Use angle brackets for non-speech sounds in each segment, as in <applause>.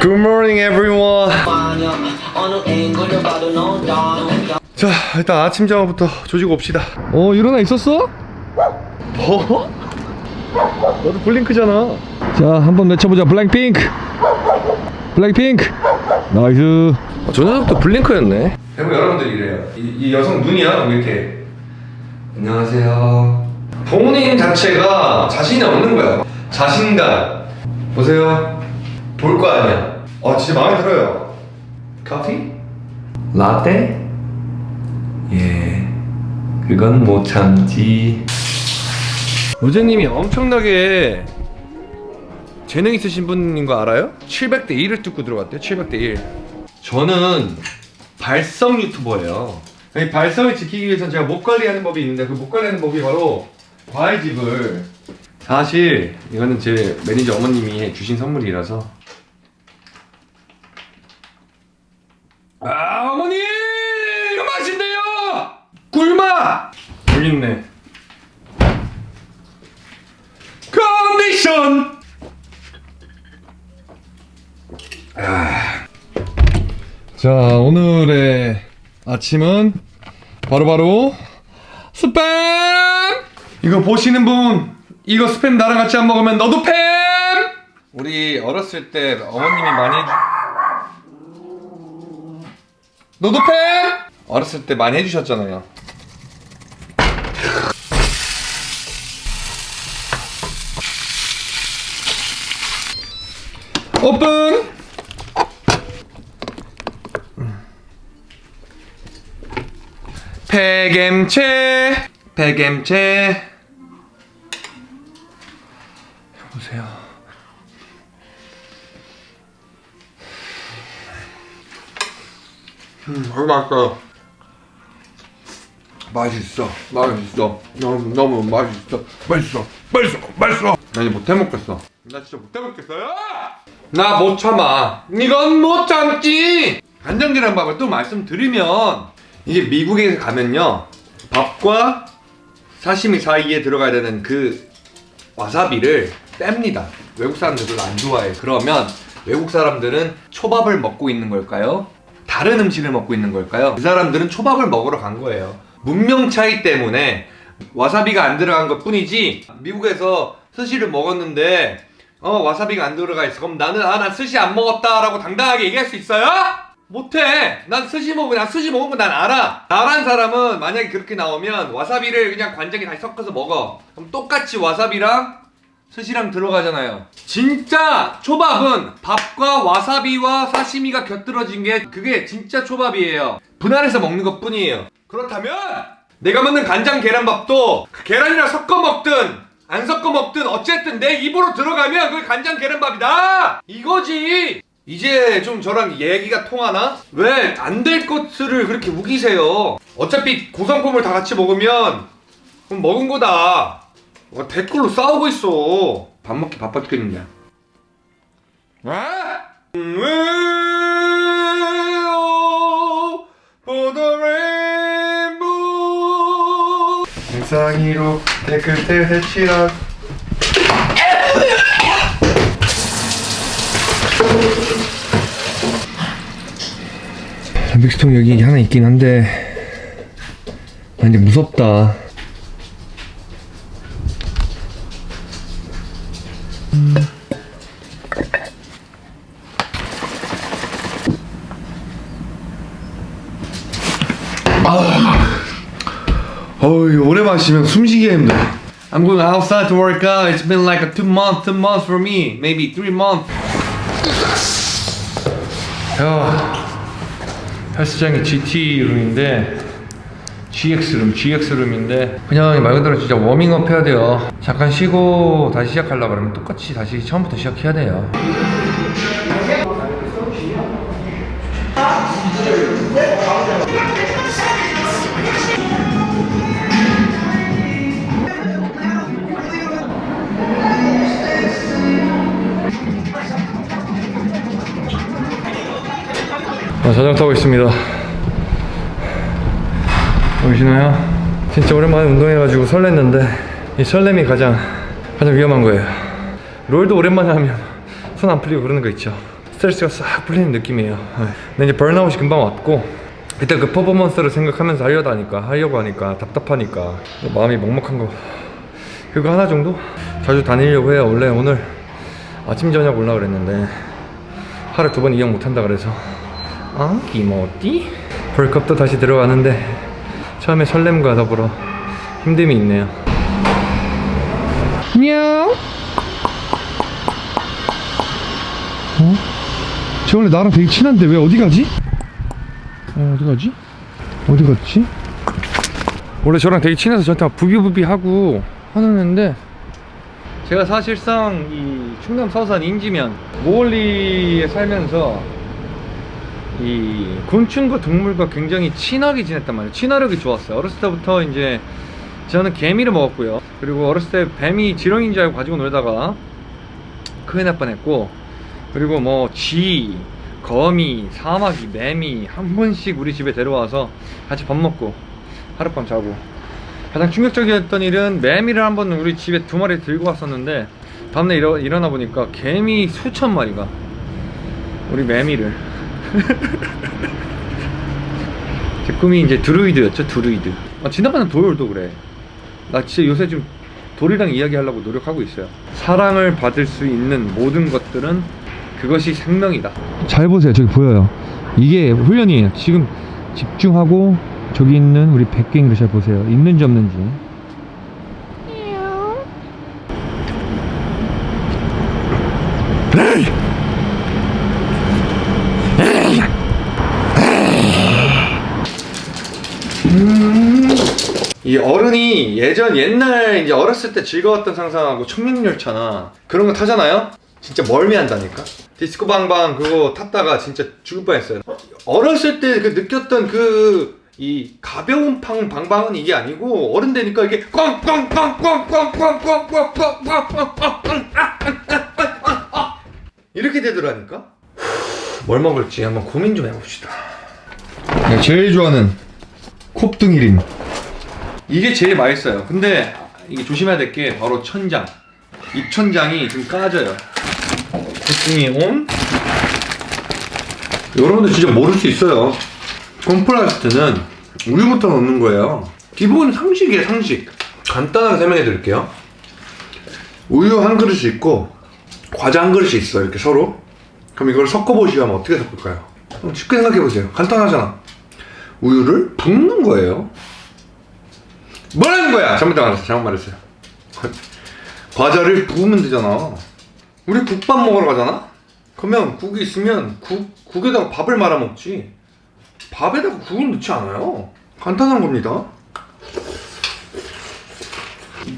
Good morning everyone. 자 일단 아침 자마부터 조지고 옵시다. 어 일어나 있었어? 뭐? 너도 블링크잖아. 자 한번 외쳐보자. 블랙핑크. 블랙핑크. Nice. 어, 저 녀석도 블링크였네. 대부 여러분들 이래요. 이, 이 여성 눈이야 이렇게. 안녕하세요. 본인 자체가 자신이 없는 거야. 자신감. 보세요. 볼 거 아니야 어 진짜 마음에 들어요 커피? 라떼? 예 그건 못 참지 로제님이 엄청나게 재능 있으신 분인 거 알아요? 700대 1을 뚫고 들어갔대요 700대 1 저는 발성 유튜버예요 이 발성을 지키기 위해서는 제가 목 관리하는 법이 있는데 그 목 관리하는 법이 바로 과일즙을 사실 이거는 제 매니저 어머님이 주신 선물이라서 아 어머니! 이거 맛있네요! 꿀맛! 여기 있네. 컨디션! 아. 자 오늘의 아침은 바로 바로 스팸! 이거 보시는 분 이거 스팸 나랑 같이 안 먹으면 너도 팸! 우리 어렸을 때 어머님이 많이 팸 어렸을 때 많이 해주셨잖아요. 오픈! 폐겜체 폐겜체 맛있어요 맛있어 맛있어. 너무 너무 맛있어. 맛있어 맛있어 맛있어. 나 이제 못 해 먹겠어. 나 진짜 못 해 먹겠어요 나 못 참아. 이건 못 참지. 간장계란밥을 또 말씀드리면 이게 미국에 가면요 밥과 사시미 사이에 들어가야 되는 그 와사비를 뺍니다. 외국 사람들은 안 좋아해. 그러면 외국 사람들은 초밥을 먹고 있는 걸까요? 다른 음식을 먹고 있는 걸까요? 그 사람들은 초밥을 먹으러 간 거예요. 문명 차이 때문에 와사비가 안 들어간 것 뿐이지 미국에서 스시를 먹었는데 어 와사비가 안 들어가 있어. 그럼 나는 아 난 스시 안 먹었다 라고 당당하게 얘기할 수 있어요? 못해. 난 스시 먹고 난 스시 먹은 거 난 알아. 나란 사람은 만약에 그렇게 나오면 와사비를 그냥 간장에 다시 섞어서 먹어. 그럼 똑같이 와사비랑 스시랑 들어가잖아요. 진짜 초밥은 밥과 와사비와 사시미가 곁들어진 게 그게 진짜 초밥이에요. 분할해서 먹는 것 뿐이에요. 그렇다면 내가 먹는 간장 계란밥도 그 계란이랑 섞어 먹든 안 섞어 먹든 어쨌든 내 입으로 들어가면 그게 간장 계란밥이다! 이거지! 이제 좀 저랑 얘기가 통하나? 왜 안 될 것을 그렇게 우기세요? 어차피 고상품을 다 같이 먹으면 그럼 먹은 거다 와, 댓글로 싸우고 있어. 밥 먹기 바빠 죽겠는데 아? For the rainbow. 영상이로 댓글 대치라 믹스통 여기 하나 있긴 한데 아 근데 무섭다 어우 오래 마시면 숨쉬기가 힘들어 I'm going outside to work out It's been like a two month, two months for me Maybe three months 야 헬스장이 GT룸인데 GX룸, GX룸인데 그냥 말 그대로 진짜 워밍업 해야 돼요. 잠깐 쉬고 다시 시작하려고 그러면 똑같이 다시 처음부터 시작해야 돼요. 아, 자전거 타고 있습니다 보이시나요? 진짜 오랜만에 운동해가지고 설렜는데 이 설렘이 가장 가장 위험한 거예요 롤도 오랜만에 하면 손 안 풀리고 그러는 거 있죠 스트레스가 싹 풀리는 느낌이에요 네. 근데 이제 번아웃이 금방 왔고 일단 그 퍼포먼스를 생각하면서 하려다 하니까 하려고 하니까 답답하니까 마음이 먹먹한 거 그거 하나 정도? 자주 다니려고 해요 원래 오늘 아침 저녁 올라 그랬는데 하루 두 번 이용 못한다 그래서 아 기모띠? 벌컵도 다시 들어가는데 처음에 설렘과 더불어 힘듦이 있네요 냥 어? 쟤 원래 나랑 되게 친한데 왜 어디 가지? 어, 어디 가지? 어디 갔지? 원래 저랑 되게 친해서 저한테 막 부비부비 하고 하는 애인데 제가 사실상 이 충남 서산 인지면 모월리에 살면서 이 곤충과 동물과 굉장히 친하게 지냈단 말이에요. 친화력이 좋았어요. 어렸을 때부터 이제 저는 개미를 먹었고요. 그리고 어렸을 때 뱀이 지렁이인 줄 알고 가지고 놀다가 큰일 날 뻔했고 그리고 뭐 쥐, 거미, 사마귀, 매미 한 번씩 우리 집에 데려와서 같이 밥 먹고 하룻밤 자고. 가장 충격적이었던 일은 매미를 한 번 우리 집에 두 마리 들고 왔었는데 다음날 일어, 일어나 보니까 개미 수천 마리가 우리 매미를 <laughs> 제 꿈이 이제 드루이드였죠 드루이드. 아, 지나가는 도열도 그래. 나 진짜 요새 좀 돌이랑 이야기하려고 노력하고 있어요. 사랑을 받을 수 있는 모든 것들은 그것이 생명이다. 잘 보세요. 저기 보여요. 이게 훈련이에요. 지금 집중하고 저기 있는 우리 백갱이를 잘 보세요. 있는지 없는지 이 어른이 예전 옛날 이제 어렸을 때 즐거웠던 상상하고 청명열차나 그런 거 타잖아요? 진짜 멀미한다니까? 디스코 방방 그거 탔다가 진짜 죽을 뻔했어요 어렸을 때 그 느꼈던 그 이 가벼운 팡 방방은 이게 아니고 어른 되니까 이게 이렇게 되더라니까? 뭘 먹을지 한번 고민 좀 해봅시다 제일 좋아하는 콥등이림 이게 제일 맛있어요. 근데 이게 조심해야 될 게 바로 천장. 입천장이 좀 까져요. 콧등이 온? 여러분들 진짜 모를 수 있어요. 콤플라스트는 우유부터 넣는 거예요. 기본 상식이에요 상식. 간단하게 설명해 드릴게요. 우유 한 그릇이 있고 과자 한 그릇이 있어 이렇게 서로. 그럼 이걸 섞어보시면 어떻게 섞을까요? 쉽게 생각해 보세요. 간단하잖아. 우유를 붓는 거예요 뭐라는 거야? 잘못 말했어 잘못 말했어요. 과자를 부으면 되잖아. 우리 국밥 먹으러 가잖아? 그러면 국이 있으면 국, 국에다가 밥을 말아 먹지. 밥에다가 국을 넣지 않아요. 간단한 겁니다.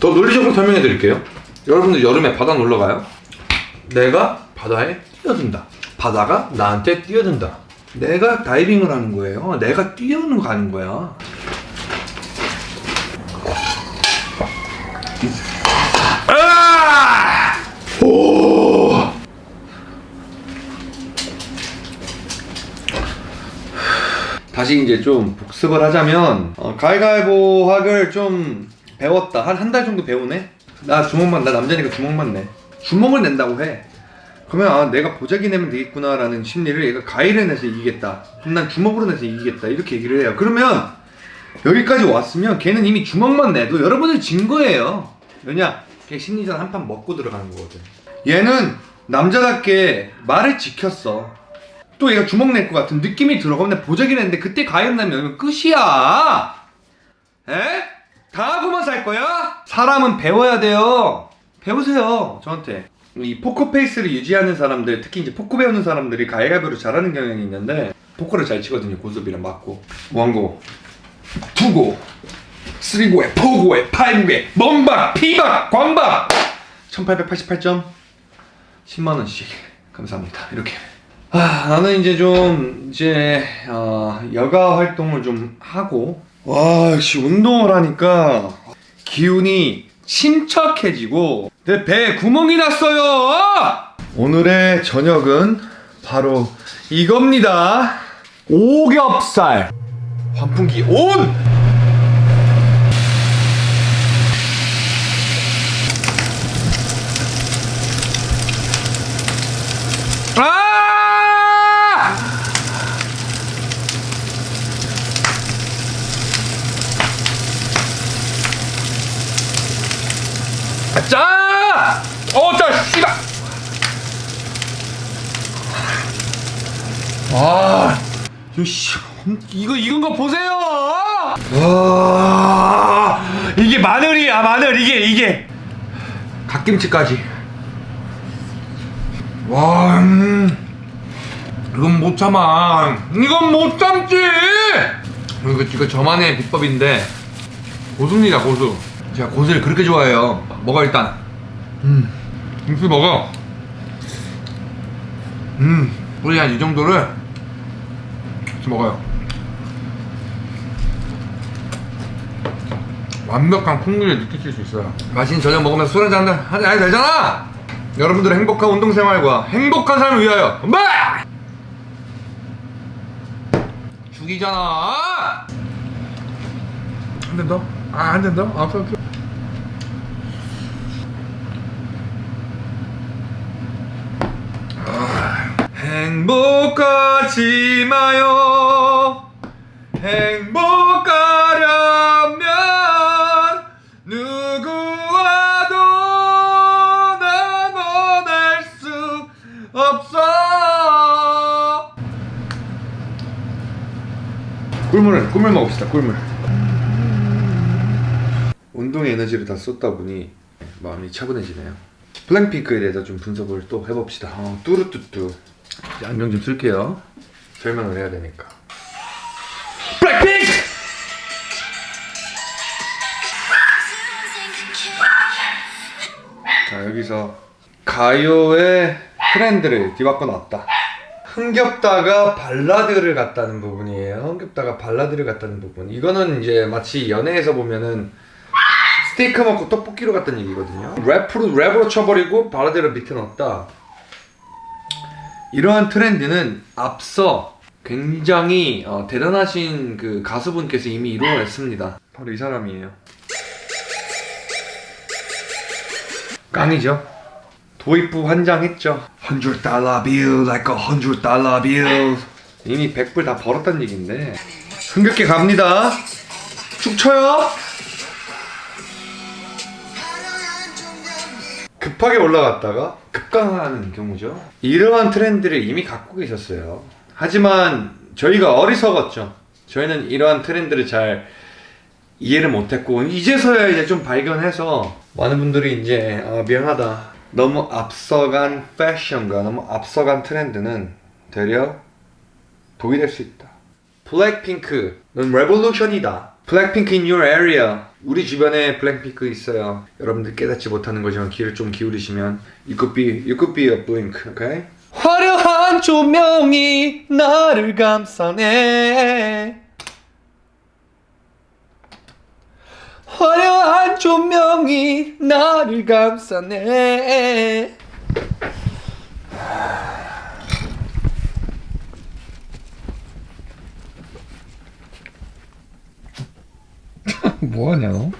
더 논리적으로 설명해 드릴게요. 여러분들 여름에 바다 놀러 가요? 내가 바다에 뛰어든다. 바다가 나한테 뛰어든다. 내가 다이빙을 하는 거예요. 내가 뛰어는 가는 거야 오! 다시 이제 좀 복습을 하자면 어, 가위가위보 학을 좀 배웠다. 한 한 달 정도 배우네? 나 주먹만 나 남자니까 주먹만 내. 주먹을 낸다고 해. 그러면 아 내가 보자기 내면 되겠구나 라는 심리를 얘가 가위를 내서 이기겠다. 그럼 난 주먹으로 내서 이기겠다. 이렇게 얘기를 해요. 그러면 여기까지 왔으면 걔는 이미 주먹만 내도 여러분을 진 거예요. 왜냐? 걔 심리전 한 판 먹고 들어가는 거거든 얘는 남자답게 말을 지켰어. 또 얘가 주먹 낼 것 같은 느낌이 들어 내가 보자기 냈는데 그때 가위 내면 끝이야. 에? 당하고만 살 거야? 사람은 배워야 돼요. 배우세요 저한테. 이 포커 페이스를 유지하는 사람들 특히 이제 포커 배우는 사람들이 가위바위보를 잘하는 경향이 있는데 포커를 잘 치거든요 고스톱이랑 맞고. 원고. 투고. 쓰리고에 포고에 파이브고에 멍박 피박 광박. 1888점 10만원씩. 감사합니다. 이렇게. 아 나는 이제 좀 이제 어, 여가 활동을 좀 하고 와 역시 운동을 하니까 기운이 침착해지고 내 배에 구멍이 났어요. 오늘의 저녁은 바로 이겁니다. 오겹살. 환풍기 온! 아! 자! 어, 자, 씨발! 아! 이거 씨, 이거 익은 거 보세요! 와, 이게 마늘이야, 마늘, 이게, 이게. 갓김치까지. 와, 음, 이건 못 참아. 이건 못 참지! 이거, 이거 저만의 비법인데, 고수입니다, 고수. 제가 고수를 그렇게 좋아해요. 먹어, 일단. 음, 김치 먹어. 음, 우리 한 이 정도를 같이 먹어요. 완벽한 풍미를 느끼실 수 있어요. 맛있는 저녁 먹으면서 술 한잔 해도 되잖아! 여러분들의 행복한 운동생활과 행복한 삶을 위하여, 엄마! 죽이잖아! 한잔 더? 아, 한잔 더? 아, 오케이, 오케이. 행복하지 마요. 행복 꿀물을 꿀물 먹읍시다. 꿀물. 운동의 에너지를 다 쏟다 보니 마음이 차분해지네요. 블랙핑크에 대해서 좀 분석을 또 해봅시다. 어, 뚜루뚜뚜. 이제 안경 좀 쓸게요. 설명을 해야 되니까. 블랙핑크! 자 여기서 가요의 트렌드를 뒤바꿔 놨다. 흥겹다가 발라드를 갔다는 부분이에요. 흥겹다가 발라드를 갔다는 부분. 이거는 이제 마치 연애에서 보면은 스테이크 먹고 떡볶이로 갔다는 얘기거든요. 랩으로 랩으로 쳐버리고 발라드를 밑에 넣었다. 이러한 트렌드는 앞서 굉장히 어, 대단하신 그 가수분께서 이미 이루어냈습니다. 바로 이 사람이에요. 깡이죠. 도입부 환장했죠. 100 달러 bill like a 100 달러 bill. 이미 100불 다 벌었다는 얘긴데. 흥겹게 갑니다. 축 쳐요. 급하게 올라갔다가 급강하는 경우죠. 이러한 트렌드를 이미 갖고 계셨어요. 하지만 저희가 어리석었죠. 저희는 이러한 트렌드를 잘 이해를 못했고 이제서야 이제 좀 발견해서 많은 분들이 이제 아, 미안하다. 너무 앞서간 패션과 너무 앞서간 트렌드는 되려 독이 될 수 있다. 블랙핑크, 넌 revolution이다. 블랙핑크 in your area. 우리 주변에 블랙핑크 있어요. 여러분들 깨닫지 못하는 거지만 귀를 좀 기울이시면 You could be, you could be a blink, okay? 화려한 조명이 나를 감싸네. 조명이 나를 감싸네. <laughs> 뭐하냐 너?